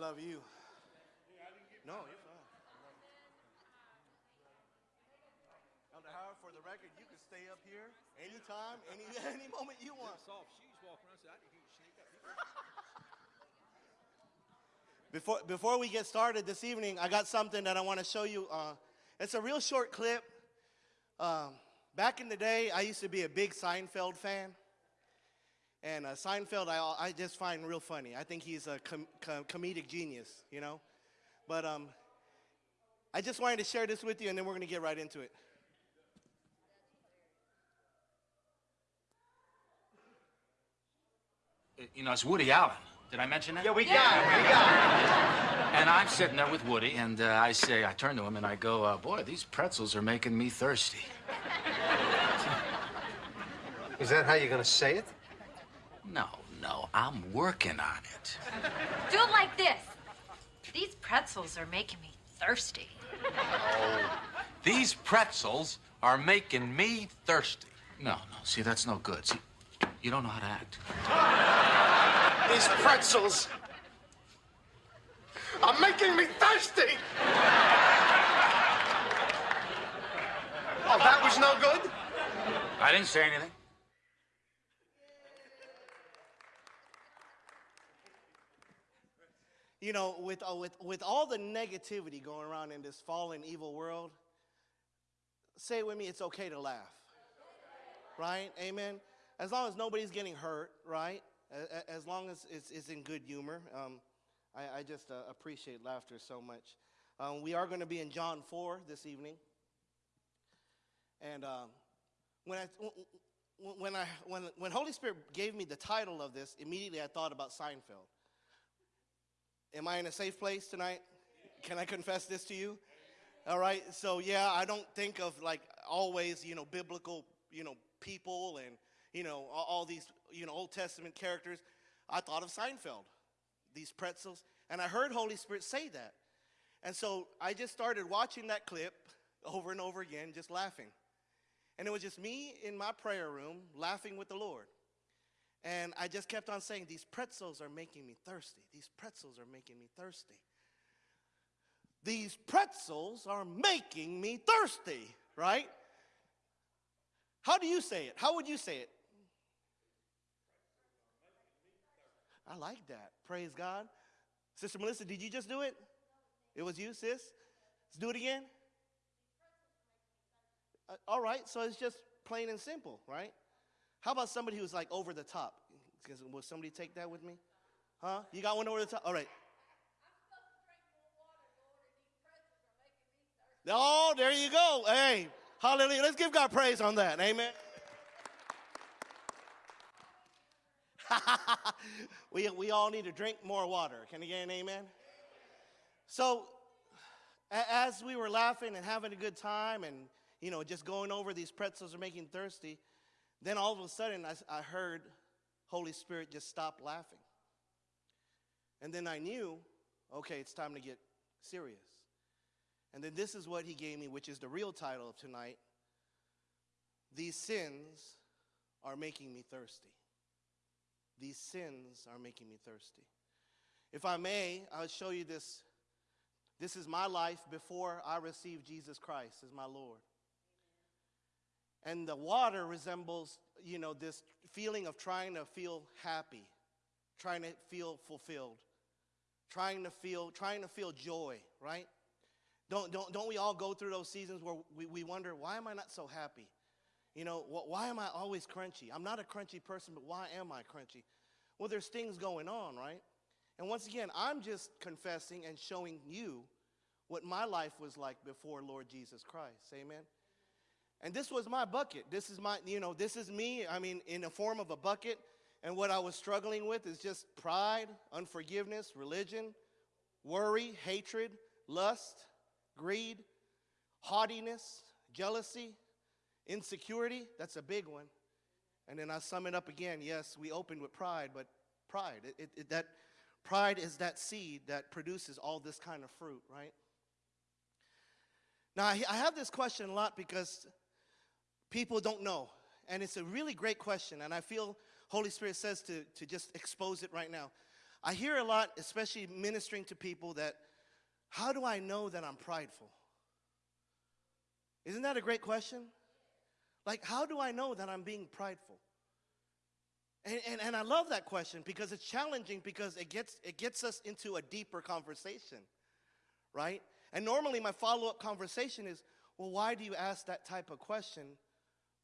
Love you. No, you're fine. Elder Howard, for the record, you can stay up here anytime, any any moment you want. Soft shoes walking around. I didn't sneak up. Before, before we get started this evening, I got something that I want to show you. Uh, it's a real short clip. Um, back in the day, I used to be a big Seinfeld fan. And uh, Seinfeld, I, I just find real funny. I think he's a com- com- comedic genius, you know? But um, I just wanted to share this with you, and then we're going to get right into it. You know, it's Woody Allen. Did I mention that? Yeah, we got it. We got And I'm sitting there with Woody, and uh, I say, I turn to him and I go, uh, boy, these pretzels are making me thirsty. Is that how you're going to say it? No, no, I'm working on it. Do it like this. These pretzels are making me thirsty. Oh, these pretzels are making me thirsty. No, no, see, that's no good. See, you don't know how to act. These pretzels are making me thirsty. Oh, that was no good? I didn't say anything. You know, with, uh, with, with all the negativity going around in this fallen, evil world, say it with me, it's okay to laugh. Right? Amen? As long as nobody's getting hurt, right? As long as it's, it's in good humor. Um, I, I just uh, appreciate laughter so much. Um, we are going to be in John 4 this evening. And um, when, I, when, I, when, when Holy Spirit gave me the title of this, immediately I thought about Seinfeld. Am I in a safe place tonight? Can I confess this to you? All right. So yeah, I don't think of like always, you know, biblical, you know, people and you know all, these, you know, Old Testament characters. I thought of Seinfeld, these pretzels, and I heard Holy Spirit say that, and so I just started watching that clip over and over again, just laughing, and it was just me in my prayer room laughing with the Lord. And I just kept on saying, These pretzels are making me thirsty. These pretzels are making me thirsty. These pretzels are making me thirsty, right? How do you say it? How would you say it? I like that. Praise God. Sister Melissa, did you just do it? It was you, sis? Let's do it again. Uh, all right, so it's just plain and simple, right? How about somebody who's like over the top? Will somebody take that with me? Huh? You got one over the top? All right. Oh, there you go. Hey, hallelujah. Let's give God praise on that. Amen. we, we all need to drink more water. Can you get an amen? So, as we were laughing and having a good time and, you know, just going over these pretzels are making thirsty, then all of a sudden I, I heard Holy Spirit just stop laughing. And then I knew, okay, it's time to get serious. And then this is what he gave me, which is the real title of tonight These sins are making me thirsty. These sins are making me thirsty. If I may, I'll show you this. This is my life before I received Jesus Christ as my Lord. And the water resembles, you know, this feeling of trying to feel happy, trying to feel fulfilled, trying to feel, trying to feel joy, right? Don't, don't, don't we all go through those seasons where we, we wonder, why am I not so happy? You know, wh- why am I always crunchy? I'm not a crunchy person, but why am I crunchy? Well, there's things going on, right? And once again, I'm just confessing and showing you what my life was like before Lord Jesus Christ. Amen. And this was my bucket. This is my, you know, this is me. I mean, in the form of a bucket. And what I was struggling with is just pride, unforgiveness, religion, worry, hatred, lust, greed, haughtiness, jealousy, insecurity. That's a big one. And then I sum it up again. Yes, we opened with pride, but pride, it, it, that pride is that seed that produces all this kind of fruit, right? Now, I have this question a lot because people don't know. And it's a really great question. And I feel Holy Spirit says to, to just expose it right now. I hear a lot, especially ministering to people, that how do I know that I'm prideful? Isn't that a great question? Like, how do I know that I'm being prideful? And, and, and I love that question because it's challenging because it gets, it gets us into a deeper conversation, right? And normally my follow up conversation is, well, why do you ask that type of question?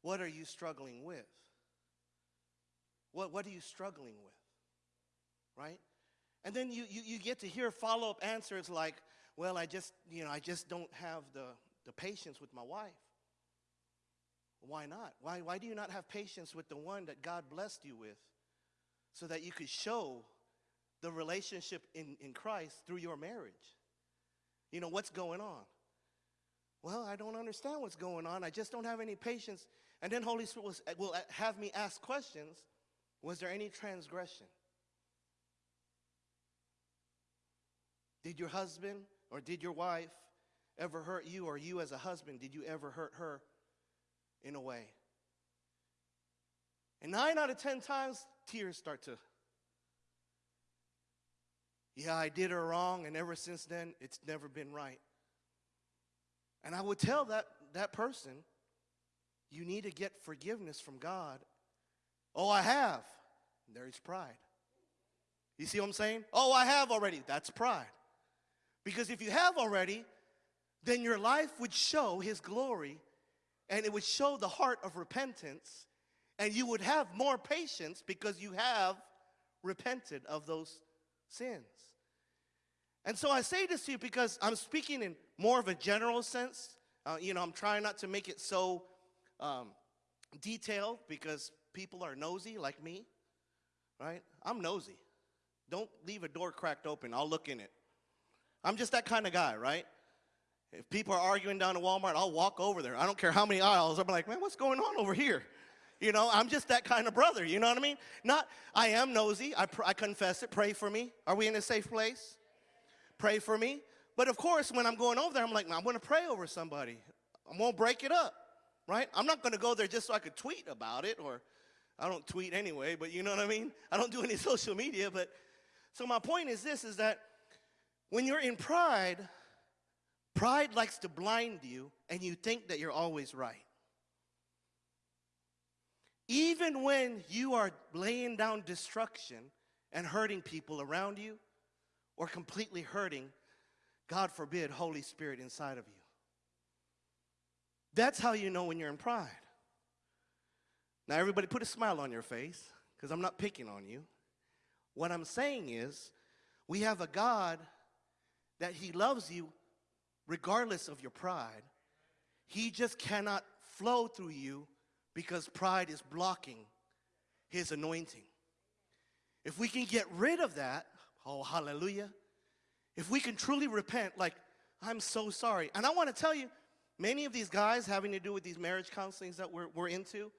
What are you struggling with? What, what are you struggling with? Right? And then you, you, you get to hear follow up answers like, well, I just, you know, I just don't have the, the patience with my wife. Why not? Why, why do you not have patience with the one that God blessed you with so that you could show the relationship in, in Christ through your marriage? You know, what's going on? Well, I don't understand what's going on. I just don't have any patience. And then Holy Spirit will, will have me ask questions. Was there any transgression? Did your husband or did your wife ever hurt you, or you as a husband, did you ever hurt her in a way? And nine out of ten times, tears start to. Yeah, I did her wrong, and ever since then, it's never been right. And I would tell that, that person, you need to get forgiveness from God. Oh, I have. There's pride. You see what I'm saying? Oh, I have already. That's pride. Because if you have already, then your life would show His glory and it would show the heart of repentance, and you would have more patience because you have repented of those sins. And so I say this to you because I'm speaking in more of a general sense. Uh, you know, I'm trying not to make it so um, detailed because people are nosy like me, right? I'm nosy. Don't leave a door cracked open, I'll look in it. I'm just that kind of guy, right? If people are arguing down at Walmart, I'll walk over there. I don't care how many aisles. I'm like, man, what's going on over here? You know, I'm just that kind of brother. You know what I mean? Not, I am nosy. I, I confess it. Pray for me. Are we in a safe place? Pray for me. But of course, when I'm going over there, I'm like, I'm going to pray over somebody. I won't break it up, right? I'm not going to go there just so I could tweet about it, or I don't tweet anyway. But you know what I mean? I don't do any social media. But so my point is this: is that when you're in pride, pride likes to blind you, and you think that you're always right. Even when you are laying down destruction and hurting people around you, or completely hurting, God forbid, Holy Spirit inside of you. That's how you know when you're in pride. Now, everybody, put a smile on your face because I'm not picking on you. What I'm saying is, we have a God that He loves you regardless of your pride. He just cannot flow through you because pride is blocking His anointing. If we can get rid of that, oh, hallelujah. If we can truly repent, like, I'm so sorry. And I want to tell you, many of these guys having to do with these marriage counselings that we're, we're into,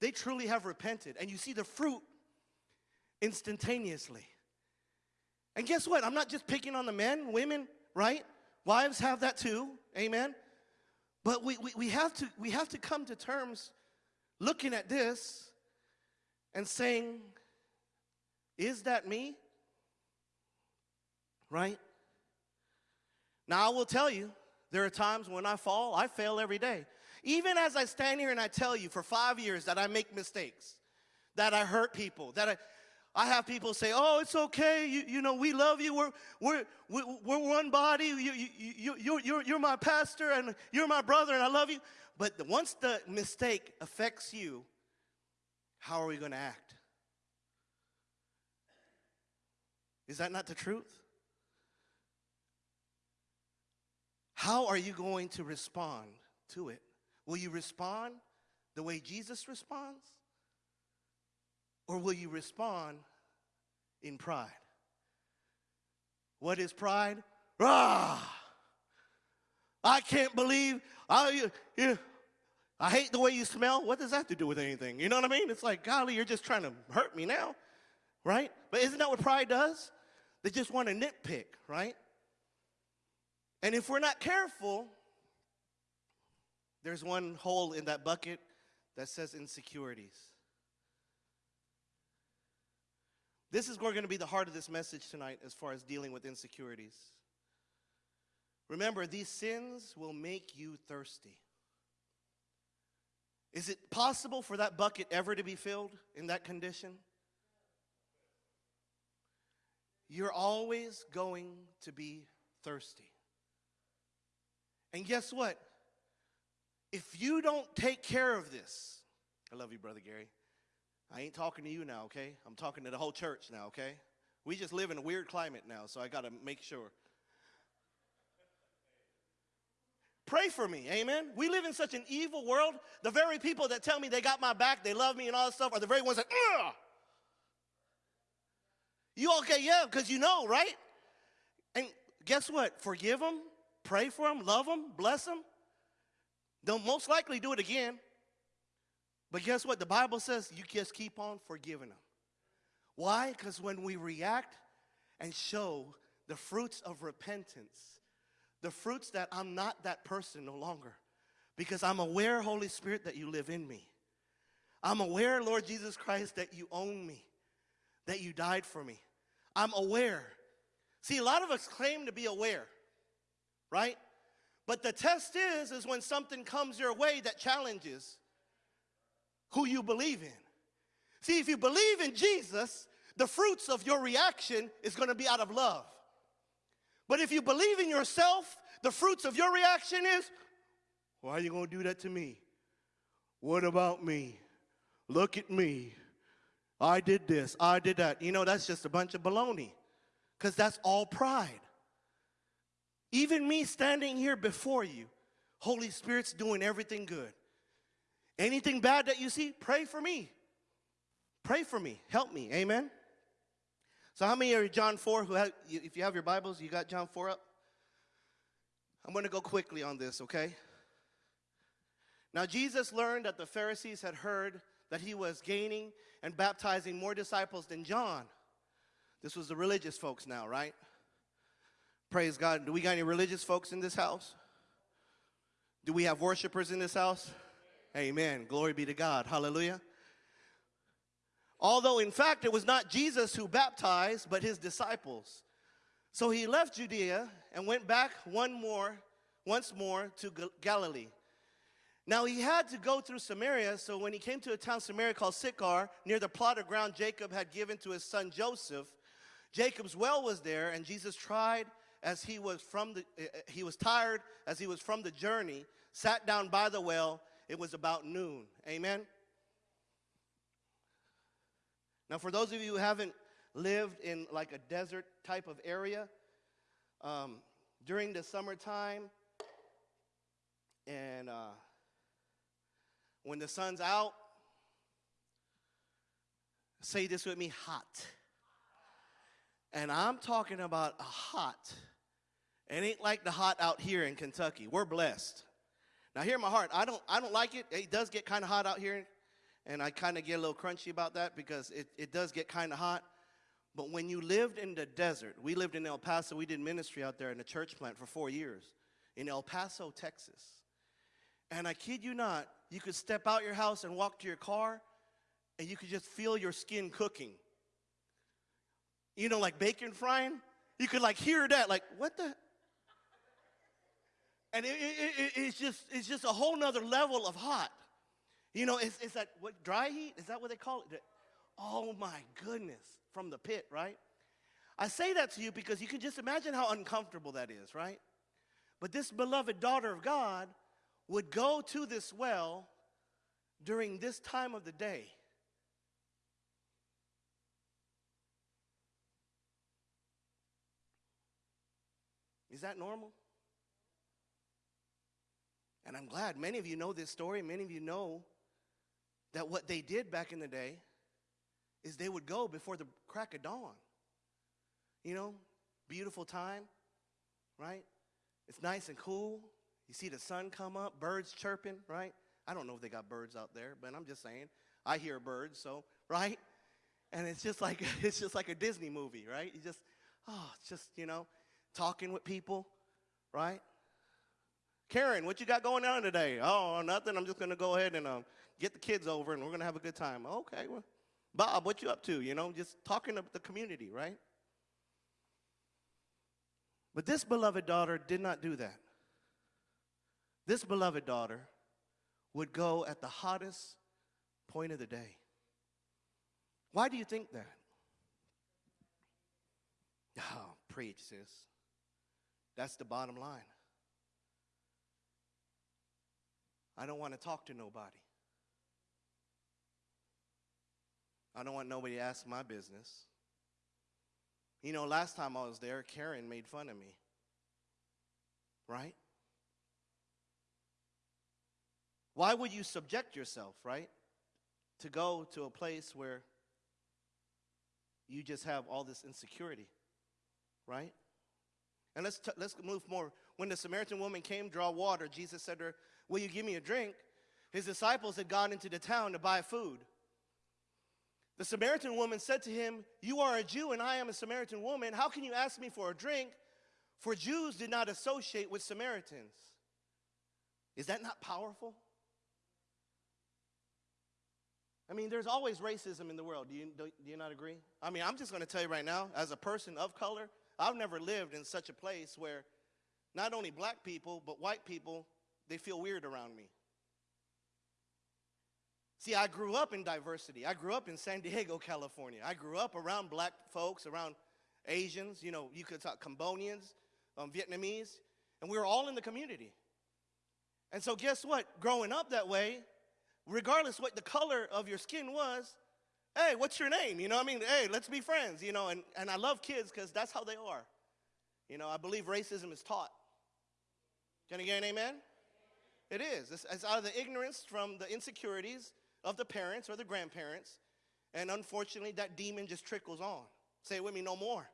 they truly have repented. And you see the fruit instantaneously. And guess what? I'm not just picking on the men, women, right? Wives have that too, amen? But we, we, we, have to, we have to come to terms looking at this and saying, is that me? Right? Now, I will tell you, there are times when I fall, I fail every day. Even as I stand here and I tell you for five years that I make mistakes, that I hurt people, that I, I have people say, oh, it's okay, you, you know, we love you, we're, we're, we're one body, you, you, you, you, you're, you're my pastor and you're my brother and I love you. But once the mistake affects you, how are we going to act? Is that not the truth? How are you going to respond to it? Will you respond the way Jesus responds? Or will you respond in pride? What is pride? Ah! I can't believe I, you, you, I hate the way you smell. What does that have to do with anything? You know what I mean? It's like, golly, you're just trying to hurt me now, right? But isn't that what pride does? They just want to nitpick, right? And if we're not careful, there's one hole in that bucket that says insecurities. This is going to be the heart of this message tonight as far as dealing with insecurities. Remember, these sins will make you thirsty. Is it possible for that bucket ever to be filled in that condition? You're always going to be thirsty. And guess what? If you don't take care of this, I love you, Brother Gary. I ain't talking to you now, okay? I'm talking to the whole church now, okay? We just live in a weird climate now, so I got to make sure. Pray for me, amen? We live in such an evil world. The very people that tell me they got my back, they love me and all this stuff, are the very ones that, Ugh! You okay? Yeah, because you know, right? And guess what? Forgive them, pray for them, love them, bless them. They'll most likely do it again. But guess what? The Bible says you just keep on forgiving them. Why? Because when we react and show the fruits of repentance, the fruits that I'm not that person no longer, because I'm aware, Holy Spirit, that you live in me. I'm aware, Lord Jesus Christ, that you own me, that you died for me. I'm aware. See, a lot of us claim to be aware, right? But the test is, is when something comes your way that challenges who you believe in. See, if you believe in Jesus, the fruits of your reaction is going to be out of love. But if you believe in yourself, the fruits of your reaction is, why are you going to do that to me? What about me? Look at me. I did this, I did that. You know, that's just a bunch of baloney because that's all pride. Even me standing here before you, Holy Spirit's doing everything good. Anything bad that you see, pray for me. Pray for me. Help me. Amen. So, how many are John 4 who have, if you have your Bibles, you got John 4 up? I'm going to go quickly on this, okay? Now, Jesus learned that the Pharisees had heard that he was gaining and baptizing more disciples than John. This was the religious folks now, right? Praise God. Do we got any religious folks in this house? Do we have worshipers in this house? Amen. Glory be to God. Hallelujah. Although, in fact, it was not Jesus who baptized, but his disciples. So he left Judea and went back one more, once more to Galilee. Now he had to go through Samaria, so when he came to a town Samaria called Sychar, near the plot of ground Jacob had given to his son Joseph, Jacob's well was there, and Jesus tried as he was from the eh, eh, he was tired as he was from the journey, sat down by the well. It was about noon. Amen. Now, for those of you who haven't lived in like a desert type of area, um, during the summertime, and uh, when the sun's out, say this with me hot. And I'm talking about a hot. It ain't like the hot out here in Kentucky. We're blessed. Now hear my heart. I don't I don't like it. It does get kind of hot out here. And I kind of get a little crunchy about that because it, it does get kind of hot. But when you lived in the desert, we lived in El Paso, we did ministry out there in a church plant for four years in El Paso, Texas. And I kid you not, you could step out your house and walk to your car, and you could just feel your skin cooking. You know, like bacon frying. You could like hear that, like what the? And it, it, it, it's just it's just a whole nother level of hot. You know, it's, it's that what dry heat is that what they call it? Oh my goodness, from the pit, right? I say that to you because you can just imagine how uncomfortable that is, right? But this beloved daughter of God would go to this well during this time of the day. Is that normal? And I'm glad many of you know this story. Many of you know that what they did back in the day is they would go before the crack of dawn. You know, beautiful time, right? It's nice and cool. You see the sun come up, birds chirping, right? I don't know if they got birds out there, but I'm just saying. I hear birds, so, right? And it's just like it's just like a Disney movie, right? You just oh, it's just, you know, talking with people, right? Karen, what you got going on today? Oh, nothing. I'm just going to go ahead and um, get the kids over and we're going to have a good time. Okay, well, Bob, what you up to? You know, just talking to the community, right? But this beloved daughter did not do that. This beloved daughter would go at the hottest point of the day. Why do you think that? Oh, preach, sis. That's the bottom line. I don't want to talk to nobody. I don't want nobody to ask my business. You know, last time I was there, Karen made fun of me. Right? Why would you subject yourself, right? To go to a place where you just have all this insecurity, right? And let's, let's move more. When the Samaritan woman came draw water, Jesus said to her, Will you give me a drink? His disciples had gone into the town to buy food. The Samaritan woman said to him, You are a Jew and I am a Samaritan woman. How can you ask me for a drink? For Jews did not associate with Samaritans. Is that not powerful? I mean, there's always racism in the world. Do you, do, do you not agree? I mean, I'm just going to tell you right now, as a person of color, I've never lived in such a place where not only black people, but white people, they feel weird around me. See, I grew up in diversity. I grew up in San Diego, California. I grew up around black folks, around Asians, you know, you could talk Cambodians, um, Vietnamese, and we were all in the community. And so, guess what? Growing up that way, regardless what the color of your skin was, hey, what's your name? You know I mean? Hey, let's be friends, you know, and, and I love kids because that's how they are. You know, I believe racism is taught. Can I get an amen? It is. It's, it's out of the ignorance from the insecurities of the parents or the grandparents. And unfortunately, that demon just trickles on. Say it with me, no more.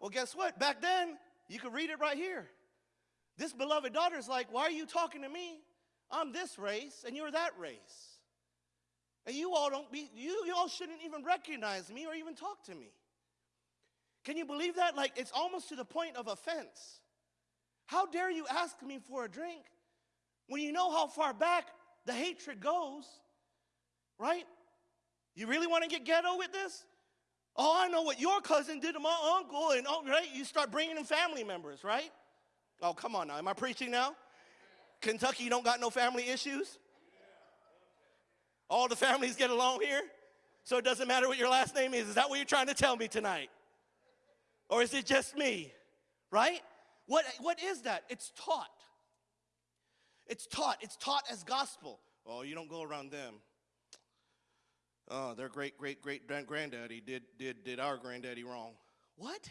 Well, guess what? Back then, you could read it right here. This beloved daughter's like, Why are you talking to me? I'm this race and you're that race. And you all don't be, you, you all shouldn't even recognize me or even talk to me. Can you believe that? Like, it's almost to the point of offense. How dare you ask me for a drink when you know how far back the hatred goes, right? You really want to get ghetto with this? Oh, I know what your cousin did to my uncle, and oh, right? You start bringing in family members, right? Oh, come on now. Am I preaching now? Kentucky you don't got no family issues? All the families get along here? So it doesn't matter what your last name is. Is that what you're trying to tell me tonight? Or is it just me? Right? What, what is that? It's taught. It's taught. It's taught as gospel. Oh, you don't go around them. Oh, their great great great granddaddy did, did, did our granddaddy wrong. What?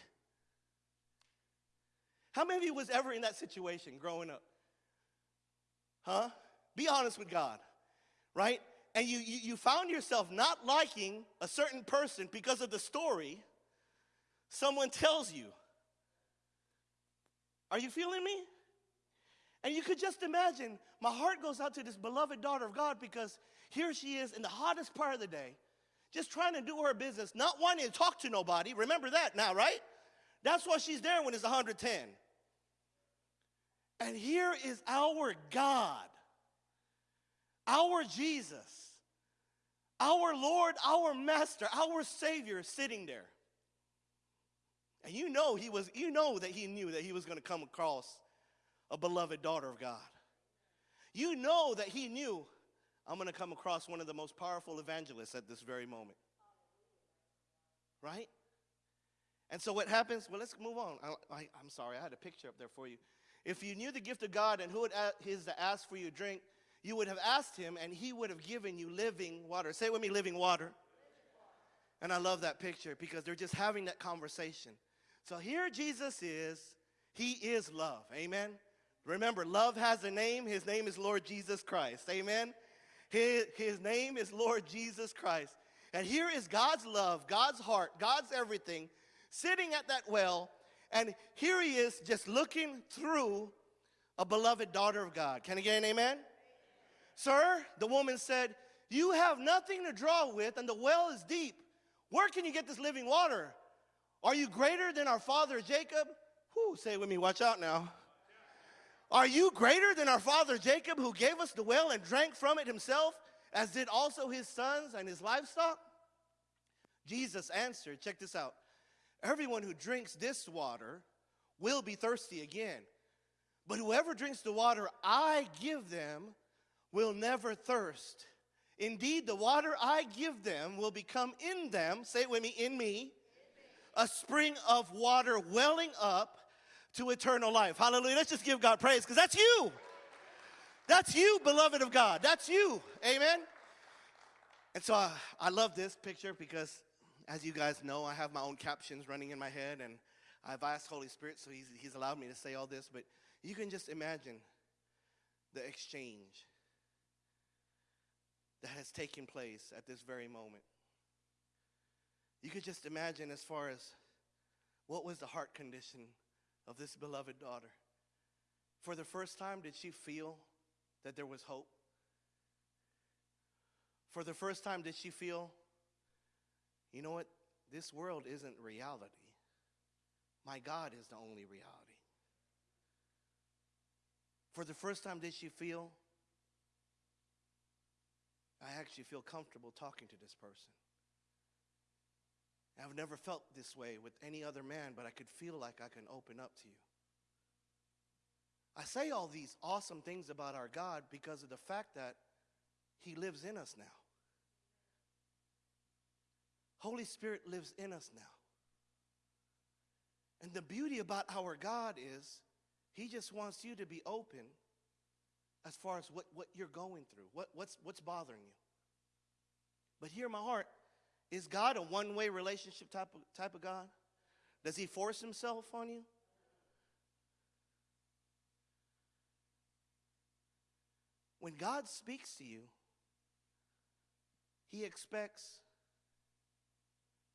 How many of you was ever in that situation growing up? Huh? Be honest with God, right? And you, you, you found yourself not liking a certain person because of the story someone tells you. Are you feeling me? And you could just imagine, my heart goes out to this beloved daughter of God because here she is in the hottest part of the day, just trying to do her business, not wanting to talk to nobody. Remember that now, right? That's why she's there when it's 110. And here is our God, our Jesus, our Lord, our Master, our Savior sitting there. And you know he was, you know that he knew that he was going to come across a beloved daughter of God. You know that he knew I'm going to come across one of the most powerful evangelists at this very moment. Right? And so what happens? Well, let's move on. I, am sorry, I had a picture up there for you. If you knew the gift of God and who it is to ask for you drink, you would have asked him and he would have given you living water. Say with me, living water. And I love that picture because they're just having that conversation. So here Jesus is. He is love. Amen. Remember, love has a name. His name is Lord Jesus Christ. Amen. His, his name is Lord Jesus Christ. And here is God's love, God's heart, God's everything sitting at that well. And here he is just looking through a beloved daughter of God. Can I get an amen? Sir, the woman said, You have nothing to draw with, and the well is deep. Where can you get this living water? Are you greater than our father Jacob? Whoo, say it with me, watch out now. Are you greater than our father Jacob, who gave us the well and drank from it himself, as did also his sons and his livestock? Jesus answered, check this out. Everyone who drinks this water will be thirsty again. But whoever drinks the water I give them will never thirst. Indeed, the water I give them will become in them, say it with me, in me, a spring of water welling up to eternal life. Hallelujah. Let's just give God praise because that's you. That's you, beloved of God. That's you. Amen. And so I, I love this picture because, as you guys know, I have my own captions running in my head, and I've asked Holy Spirit, so he's, he's allowed me to say all this. But you can just imagine the exchange that has taken place at this very moment. You could just imagine as far as what was the heart condition of this beloved daughter. For the first time, did she feel that there was hope? For the first time, did she feel, you know what? This world isn't reality. My God is the only reality. For the first time, did she feel, I actually feel comfortable talking to this person? I've never felt this way with any other man, but I could feel like I can open up to you. I say all these awesome things about our God because of the fact that He lives in us now. Holy Spirit lives in us now. And the beauty about our God is He just wants you to be open as far as what, what you're going through, what, what's, what's bothering you. But hear my heart is God a one way relationship type of, type of God? Does He force Himself on you? When God speaks to you, He expects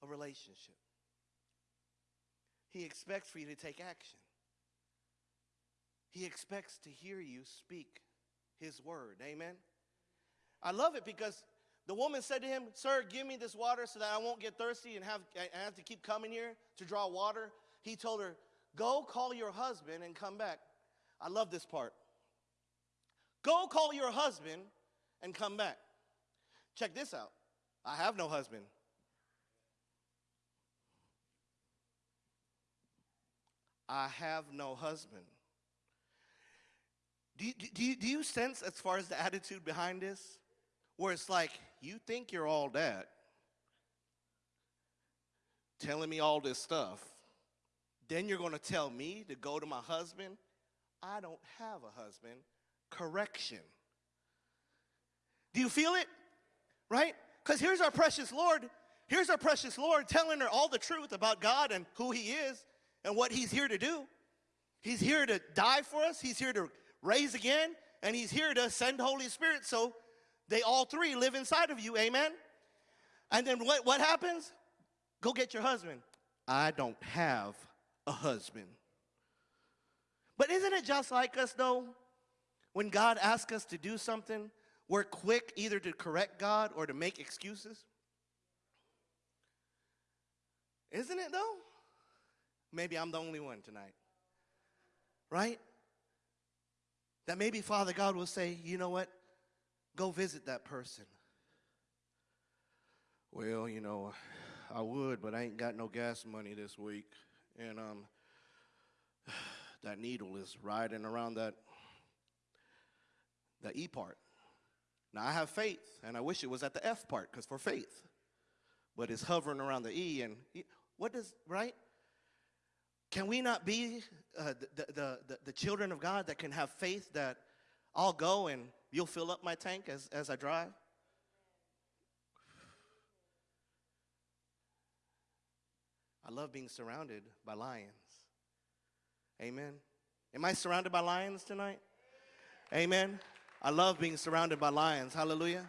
a relationship. He expects for you to take action. He expects to hear you speak His word. Amen? I love it because the woman said to him, Sir, give me this water so that I won't get thirsty and have, and have to keep coming here to draw water. He told her, Go call your husband and come back. I love this part. Go call your husband and come back. Check this out. I have no husband. I have no husband. Do do, do you sense, as far as the attitude behind this, where it's like, you think you're all that, telling me all this stuff, then you're going to tell me to go to my husband? I don't have a husband. Correction. Do you feel it? Right? Because here's our precious Lord. Here's our precious Lord telling her all the truth about God and who He is and what He's here to do. He's here to die for us, He's here to raise again, and He's here to send Holy Spirit so they all three live inside of you. Amen? And then what, what happens? Go get your husband. I don't have a husband. But isn't it just like us though? When God asks us to do something, we're quick either to correct God or to make excuses. Isn't it though? Maybe I'm the only one tonight. Right? That maybe Father God will say, you know what? Go visit that person. Well, you know, I would, but I ain't got no gas money this week. And um, that needle is riding around that, the E part. Now, I have faith, and I wish it was at the F part, because for faith. But it's hovering around the E, and what does, right? Can we not be uh, the, the, the, the children of God that can have faith that I'll go and you'll fill up my tank as, as I drive? I love being surrounded by lions. Amen. Am I surrounded by lions tonight? Amen. I love being surrounded by lions. Hallelujah.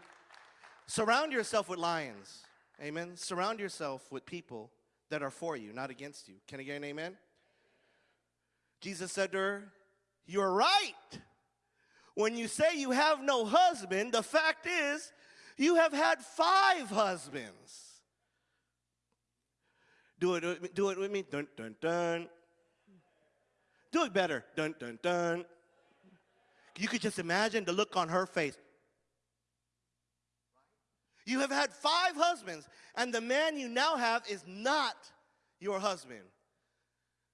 Surround yourself with lions. Amen. Surround yourself with people that are for you, not against you. Can I get an amen? Jesus said to her, You're right. When you say you have no husband, the fact is you have had five husbands. Do it, do it with me. Dun, dun, dun. Do it better. Dun, dun, dun. You could just imagine the look on her face. You have had five husbands, and the man you now have is not your husband.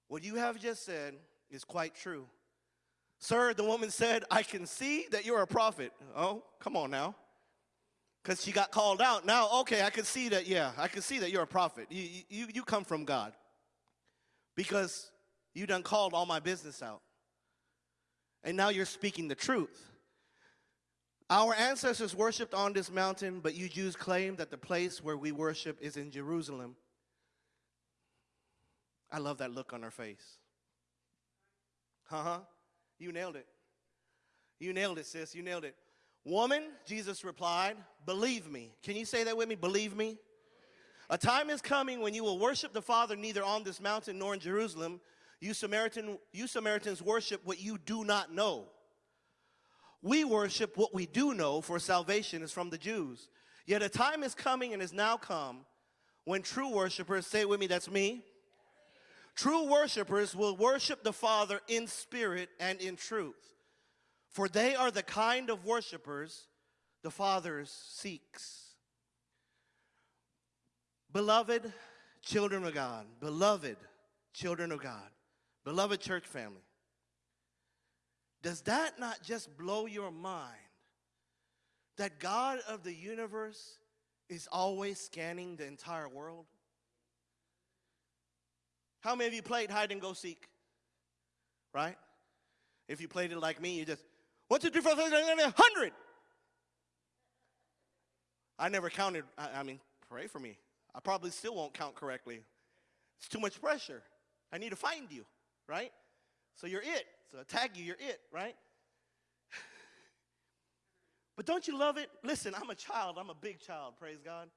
What you have just said is quite true. Sir, the woman said, I can see that you're a prophet. Oh, come on now. Because she got called out. Now, okay, I can see that, yeah, I can see that you're a prophet. You, you, you come from God. Because you done called all my business out. And now you're speaking the truth. Our ancestors worshiped on this mountain, but you Jews claim that the place where we worship is in Jerusalem. I love that look on her face. Uh huh. You nailed it. You nailed it, sis. You nailed it. Woman, Jesus replied, believe me. Can you say that with me? Believe me. A time is coming when you will worship the Father neither on this mountain nor in Jerusalem. You, Samaritan, you Samaritans worship what you do not know. We worship what we do know, for salvation is from the Jews. Yet a time is coming and has now come when true worshipers, say with me, that's me. True worshipers will worship the Father in spirit and in truth, for they are the kind of worshipers the Father seeks. Beloved children of God, beloved children of God, beloved church family, does that not just blow your mind that God of the universe is always scanning the entire world? How many of you played hide and go seek? Right? If you played it like me, you just one, two, three, four, five, six, seven, eight, hundred. I never counted. I, I mean, pray for me. I probably still won't count correctly. It's too much pressure. I need to find you, right? So you're it. So I tag you, you're it, right? But don't you love it? Listen, I'm a child. I'm a big child, praise God.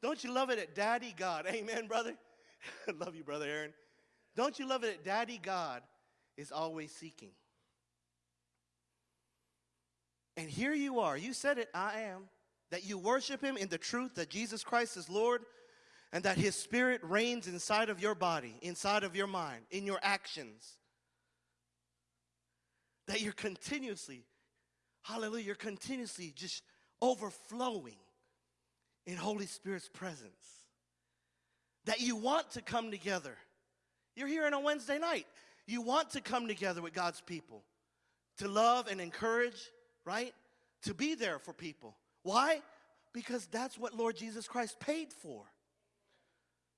Don't you love it at Daddy God? Amen, brother. love you, brother Aaron. Don't you love it that Daddy God is always seeking? And here you are. You said it, I am. That you worship Him in the truth that Jesus Christ is Lord and that His Spirit reigns inside of your body, inside of your mind, in your actions. That you're continuously, hallelujah, you're continuously just overflowing in Holy Spirit's presence that you want to come together. You're here on a Wednesday night. You want to come together with God's people to love and encourage, right? To be there for people. Why? Because that's what Lord Jesus Christ paid for,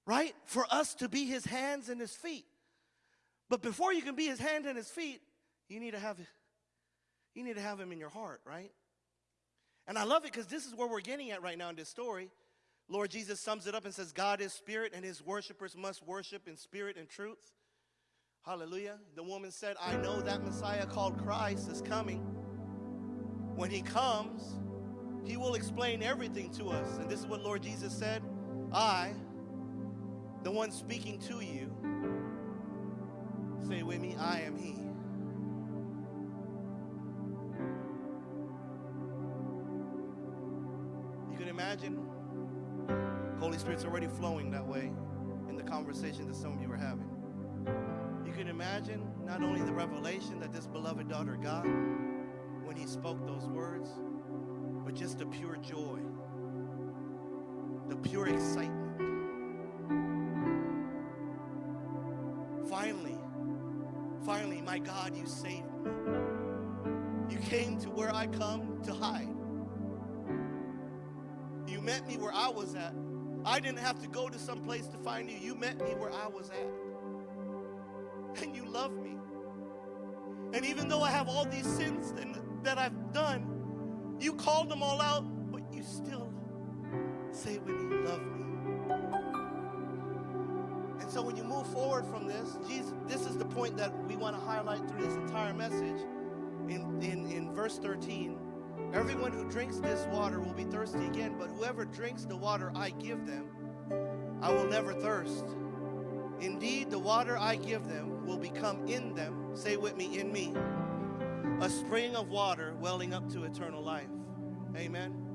right? For us to be his hands and his feet. But before you can be his hand and his feet, you need to have you need to have him in your heart, right? And I love it because this is where we're getting at right now in this story. Lord Jesus sums it up and says, God is spirit, and his worshipers must worship in spirit and truth. Hallelujah. The woman said, I know that Messiah called Christ is coming. When he comes, he will explain everything to us. And this is what Lord Jesus said I, the one speaking to you, say with me, I am he. You can imagine Holy Spirit's already flowing that way in the conversation that some of you are having. You can imagine not only the revelation that this beloved daughter got when he spoke those words, but just the pure joy, the pure excitement. Finally, finally, my God, you saved me. You came to where I come to hide. You met me where I was at. I didn't have to go to some place to find you. You met me where I was at. And you love me. And even though I have all these sins that I've done, you called them all out, but you still say when you love me. And so when you move forward from this, Jesus, this is the point that we want to highlight through this entire message in, in, in verse 13. Everyone who drinks this water will be thirsty again, but whoever drinks the water I give them, I will never thirst. Indeed, the water I give them will become in them, say with me, in me, a spring of water welling up to eternal life. Amen.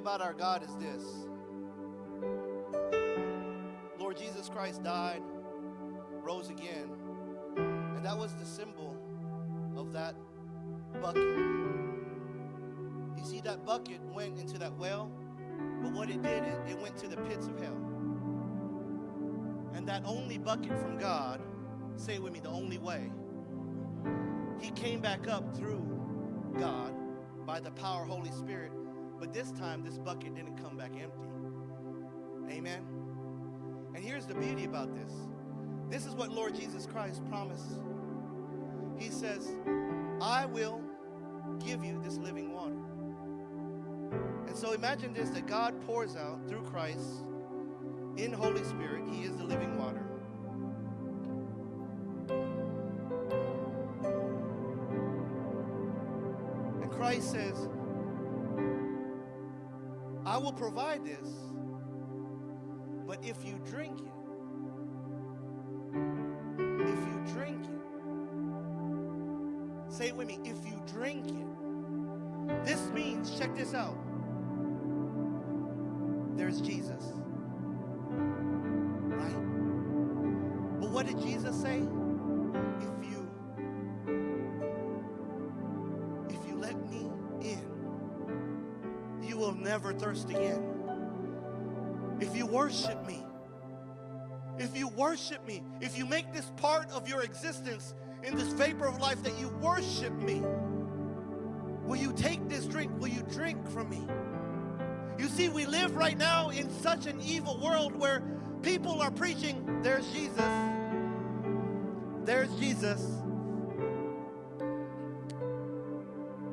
About our God is this Lord Jesus Christ died, rose again, and that was the symbol of that bucket. You see, that bucket went into that well, but what it did, it, it went to the pits of hell. And that only bucket from God, say it with me, the only way, he came back up through God by the power of Holy Spirit. But this time, this bucket didn't come back empty. Amen. And here's the beauty about this this is what Lord Jesus Christ promised. He says, I will give you this living water. And so imagine this that God pours out through Christ in Holy Spirit. He is the living water. And Christ says, will provide this, but if you drink it, if you drink it, say it with me, if you drink it, this means, check this out, there's Jesus. Right? But what did Jesus say? Never thirst again. If you worship me, if you worship me, if you make this part of your existence in this vapor of life that you worship me, will you take this drink? Will you drink from me? You see, we live right now in such an evil world where people are preaching, there's Jesus. There's Jesus.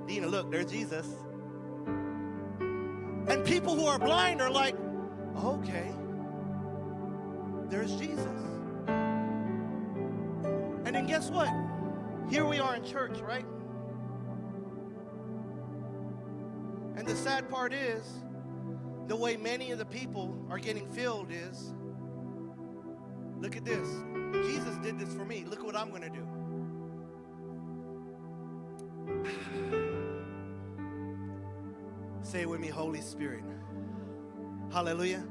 Dina, look, there's Jesus. People who are blind are like, okay, there's Jesus. And then guess what? Here we are in church, right? And the sad part is, the way many of the people are getting filled is look at this. Jesus did this for me. Look what I'm going to do. Say it with me, Holy Spirit. Hallelujah.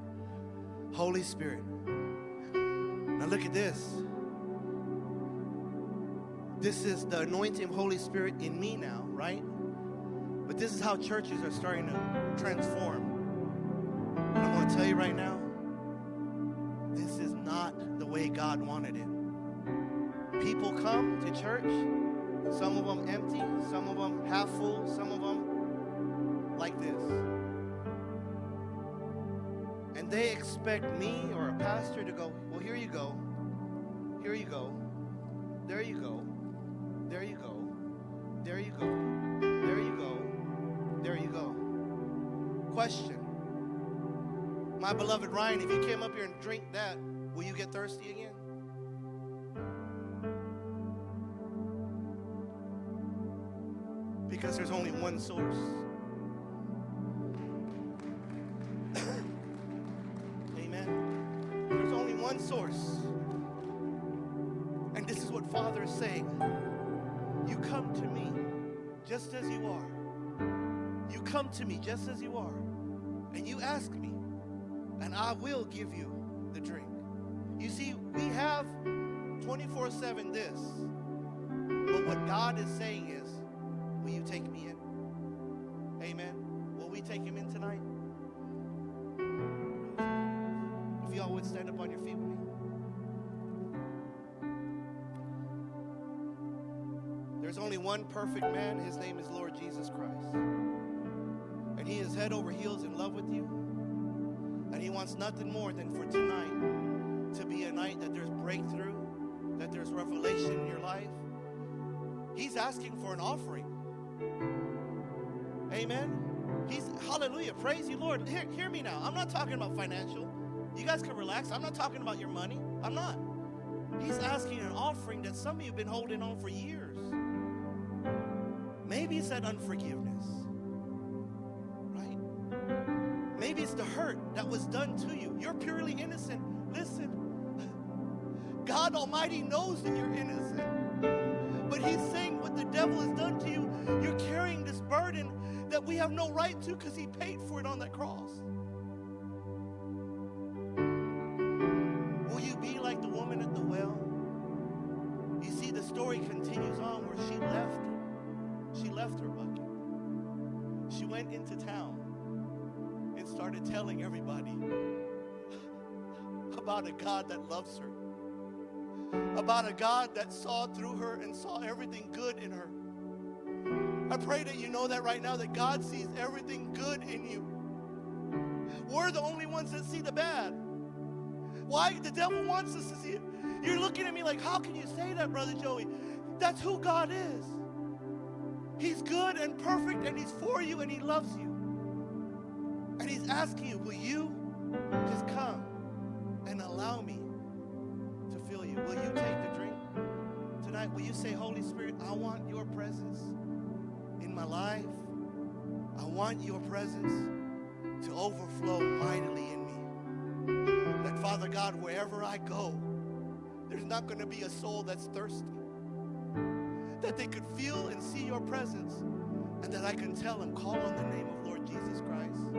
Holy Spirit. Now look at this. This is the anointing of Holy Spirit in me now, right? But this is how churches are starting to transform. And I'm going to tell you right now, this is not the way God wanted it. People come to church, some of them empty, some of them half full, some of them like this. And they expect me or a pastor to go, well, here you go, here you go, there you go, there you go, there you go, there you go, there you go. Question. My beloved Ryan, if you came up here and drink that, will you get thirsty again? Because there's only one source. Saying. You come to me just as you are. You come to me just as you are. And you ask me, and I will give you the drink. You see, we have 24 7 this. But what God is saying is, will you take me in? Amen. Will we take him in tonight? If y'all would stand up on your feet with me. There's only one perfect man. His name is Lord Jesus Christ. And he is head over heels in love with you. And he wants nothing more than for tonight to be a night that there's breakthrough, that there's revelation in your life. He's asking for an offering. Amen. He's hallelujah. Praise you, Lord. Hear, hear me now. I'm not talking about financial. You guys can relax. I'm not talking about your money. I'm not. He's asking an offering that some of you have been holding on for years. Maybe it's that unforgiveness, right? Maybe it's the hurt that was done to you. You're purely innocent. Listen, God Almighty knows that you're innocent. But He's saying what the devil has done to you, you're carrying this burden that we have no right to because He paid for it on that cross. Left her bucket. She went into town and started telling everybody about a God that loves her, about a God that saw through her and saw everything good in her. I pray that you know that right now, that God sees everything good in you. We're the only ones that see the bad. Why? The devil wants us to see it. You're looking at me like, how can you say that, Brother Joey? That's who God is. He's good and perfect, and He's for you, and He loves you. And He's asking you, will you just come and allow me to fill you? Will you take the drink tonight? Will you say, Holy Spirit, I want your presence in my life? I want your presence to overflow mightily in me. That, Father God, wherever I go, there's not going to be a soul that's thirsty. That they could feel and see your presence, and that I can tell them, call on the name of Lord Jesus Christ.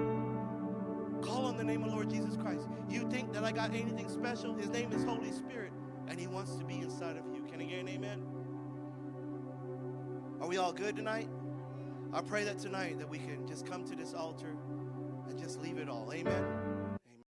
Call on the name of Lord Jesus Christ. You think that I got anything special? His name is Holy Spirit, and He wants to be inside of you. Can I get an amen? Are we all good tonight? I pray that tonight that we can just come to this altar and just leave it all. Amen.